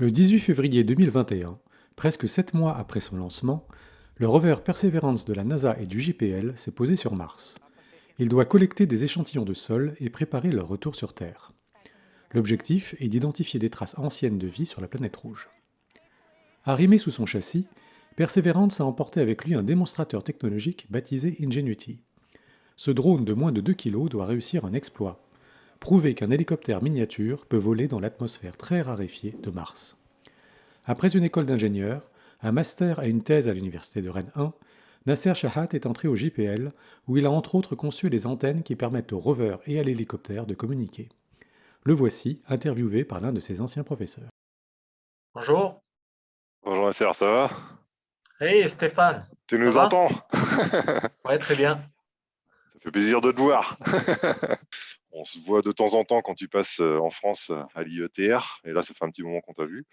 Le 18 février 2021, presque sept mois après son lancement, le rover Perseverance de la NASA et du JPL s'est posé sur Mars. Il doit collecter des échantillons de sol et préparer leur retour sur Terre. L'objectif est d'identifier des traces anciennes de vie sur la planète rouge. Arrimé sous son châssis, Perseverance a emporté avec lui un démonstrateur technologique baptisé Ingenuity. Ce drone de moins de 2 kg doit réussir un exploit prouver qu'un hélicoptère miniature peut voler dans l'atmosphère très raréfiée de Mars. Après une école d'ingénieur, un master et une thèse à l'université de Rennes 1, Nasser Shahat est entré au JPL, où il a entre autres conçu les antennes qui permettent au rover et à l'hélicoptère de communiquer. Le voici, interviewé par l'un de ses anciens professeurs. Bonjour. Bonjour Nasser, ça va? Hey Stéphane. Tu nous entends? Ouais, très bien. Ça fait plaisir de te voir. on se voit de temps en temps quand tu passes euh, en France euh, à l'IETR, et là, ça fait un petit moment qu'on t'a vu.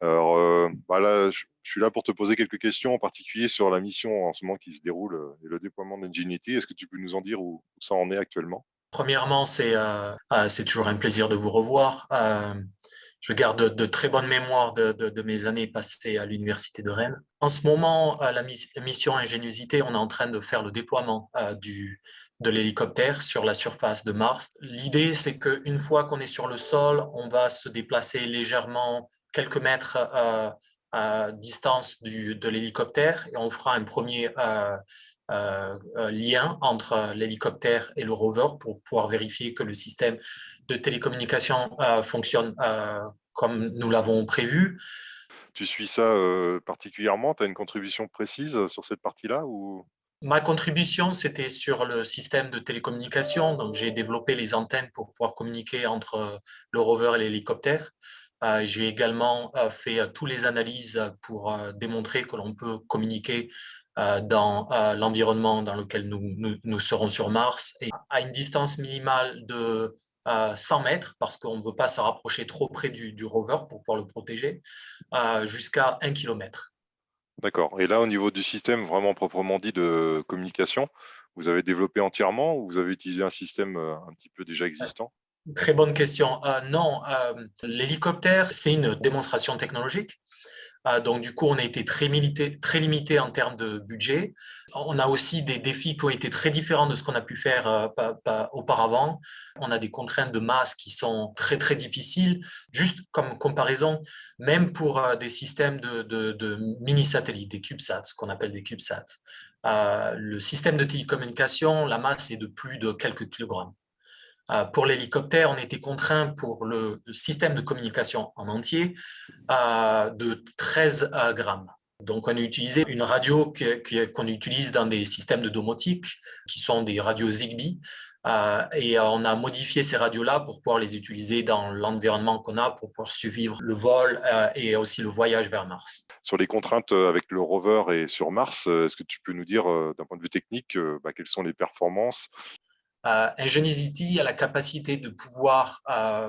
Alors, euh, bah je, suis là pour te poser quelques questions, en particulier sur la mission en ce moment qui se déroule et le déploiement d'Ingenuity. Est-ce que tu peux nous en dire où, ça en est actuellement? Premièrement, c'est toujours un plaisir de vous revoir. je garde de, très bonnes mémoires de, mes années passées à l'Université de Rennes. En ce moment, la mission Ingéniosité, on est en train de faire le déploiement du, de l'hélicoptère sur la surface de Mars. L'idée, c'est qu'une fois qu'on est sur le sol, on va se déplacer légèrement quelques mètres euh, à distance de l'hélicoptère et on fera un premier euh, euh, lien entre l'hélicoptère et le rover pour pouvoir vérifier que le système de télécommunication fonctionne comme nous l'avons prévu. Tu suis ça particulièrement? Tu as une contribution précise sur cette partie-là ou... Ma contribution, c'était sur le système de télécommunication. Donc, j'ai développé les antennes pour pouvoir communiquer entre le rover et l'hélicoptère. Euh, j'ai également euh, fait euh, toutes les analyses pour démontrer que l'on peut communiquer dans l'environnement dans lequel nous, serons sur Mars et à une distance minimale de 100 mètres, parce qu'on ne veut pas se rapprocher trop près du, du, rover pour pouvoir le protéger, jusqu'à 1 km. D'accord. Et là, au niveau du système vraiment proprement dit de communication, vous avez développé entièrement ou vous avez utilisé un système euh, un petit peu déjà existant? Très bonne question. Euh, non, euh, l'hélicoptère, c'est une démonstration technologique. Donc, du coup, on a été très, limité en termes de budget. On a aussi des défis qui ont été très différents de ce qu'on a pu faire auparavant. On a des contraintes de masse qui sont très, très difficiles. Juste comme comparaison, même pour des systèmes de, mini-satellites, des CubeSats, ce qu'on appelle des CubeSats, le système de télécommunication, la masse est de plus de quelques kilogrammes. Pour l'hélicoptère, on était contraint pour le système de communication en entier de 13 grammes. Donc, on a utilisé une radio qu'on utilise dans des systèmes de domotique, qui sont des radios Zigbee, euh, et on a modifié ces radios-là pour pouvoir les utiliser dans l'environnement qu'on a pour pouvoir suivre le vol euh, et aussi le voyage vers Mars. Sur les contraintes euh, avec le rover et sur Mars, est-ce que tu peux nous dire d'un point de vue technique bah, quelles sont les performances euh, Ingenuity a la capacité de pouvoir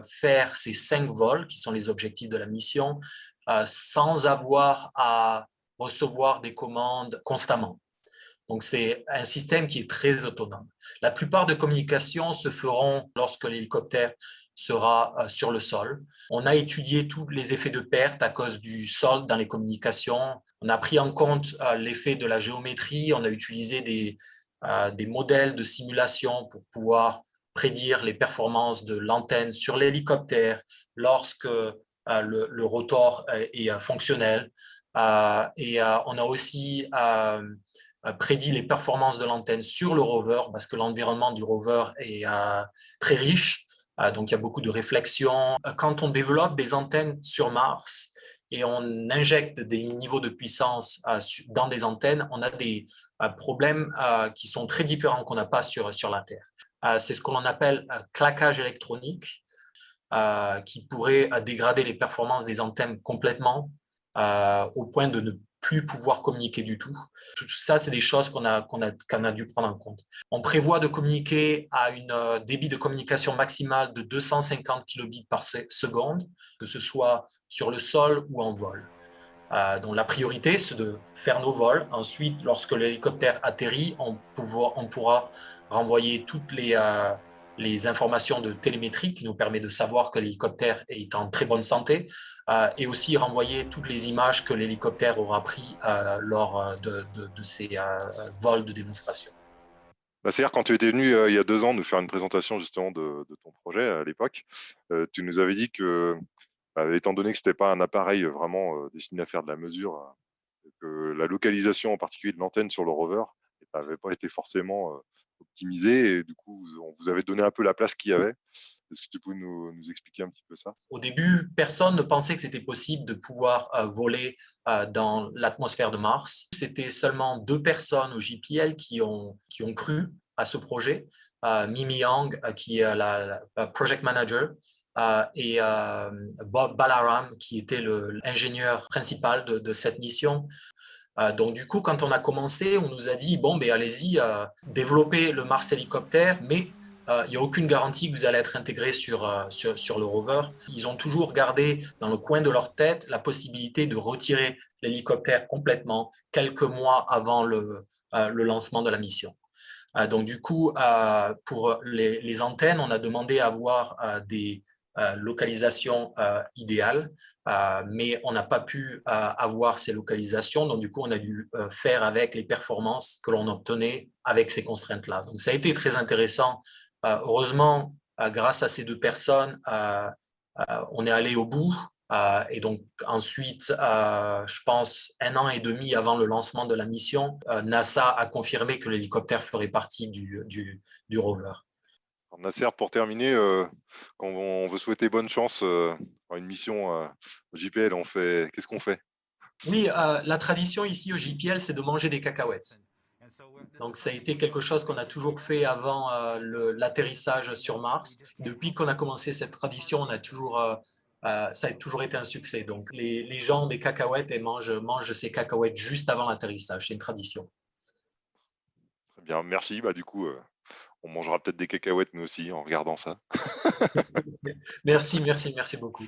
faire ces cinq vols, qui sont les objectifs de la mission, sans avoir à recevoir des commandes constamment. Donc, c'est un système qui est très autonome. La plupart des communications se feront lorsque l'hélicoptère sera euh, sur le sol. On a étudié tous les effets de perte à cause du sol dans les communications. On a pris en compte euh, l'effet de la géométrie. On a utilisé des, euh, des modèles de simulation pour pouvoir prédire les performances de l'antenne sur l'hélicoptère lorsque le, rotor est fonctionnel. et on a aussi prédit les performances de l'antenne sur le rover parce que l'environnement du rover est euh, très riche, euh, donc il y a beaucoup de réflexions. Quand on développe des antennes sur Mars et on injecte des niveaux de puissance euh, dans des antennes, on a des problèmes qui sont très différents qu'on n'a pas sur, sur la Terre. C'est ce qu'on appelle claquage électronique, qui pourrait dégrader les performances des antennes complètement au point de ne plus pouvoir communiquer du tout. Tout ça, c'est des choses qu'on a, qu'on a, qu'on a dû prendre en compte. On prévoit de communiquer à une euh, débit de communication maximale de 250 kilobits par seconde, que ce soit sur le sol ou en vol. Euh, donc la priorité, c'est de faire nos vols. Ensuite, lorsque l'hélicoptère atterrit, on, pourra renvoyer toutes les, euh, les informations de télémétrie qui nous permet de savoir que l'hélicoptère est en très bonne santé et aussi renvoyer toutes les images que l'hélicoptère aura pris lors de, ces vols de démonstration. Bah, C'est-à-dire quand tu étais venu il y a deux ans nous faire une présentation justement de, ton projet à l'époque, tu nous avais dit que, étant donné que ce n'était pas un appareil vraiment destiné à faire de la mesure, que la localisation en particulier de l'antenne sur le rover n'avait pas été forcément optimisée et du coup, on vous avait donné un peu la place qu'il y avait. Est-ce que tu peux nous, expliquer un petit peu ça? Au début, personne ne pensait que c'était possible de pouvoir voler dans l'atmosphère de Mars. C'était seulement deux personnes au JPL qui ont cru à ce projet. Mimi Yang, qui est la, project manager, et Bob Balaram, qui était l'ingénieur principal de, cette mission. donc, du coup, quand on a commencé, on nous a dit, bon, ben, allez-y, développez le Mars hélicoptère, mais il n'y a aucune garantie que vous allez être intégré sur, sur, sur, le rover. Ils ont toujours gardé dans le coin de leur tête la possibilité de retirer l'hélicoptère complètement quelques mois avant le, le lancement de la mission. Donc, du coup, pour les, les, antennes, on a demandé à avoir des, euh, localisation euh, idéale, euh, mais on n'a pas pu avoir ces localisations, donc du coup on a dû faire avec les performances que l'on obtenait avec ces contraintes-là. Donc ça a été très intéressant. heureusement, grâce à ces deux personnes, on est allé au bout, et donc ensuite, je pense un an et demi avant le lancement de la mission, NASA a confirmé que l'hélicoptère ferait partie du, du rover. Nasser, pour terminer, euh, quand on veut souhaiter bonne chance euh, à une mission euh, au JPL, on fait qu'est-ce qu'on fait? Oui, la tradition ici au JPL, c'est de manger des cacahuètes. Donc, ça a été quelque chose qu'on a toujours fait avant l'atterrissage sur Mars. Depuis qu'on a commencé cette tradition, on a toujours, ça a toujours été un succès. Donc, les, les gens des cacahuètes et mangent, mangent ces cacahuètes juste avant l'atterrissage. C'est une tradition. Très bien, merci. Bah, du coup, on mangera peut-être des cacahuètes nous aussi en regardant ça. merci, merci, merci beaucoup.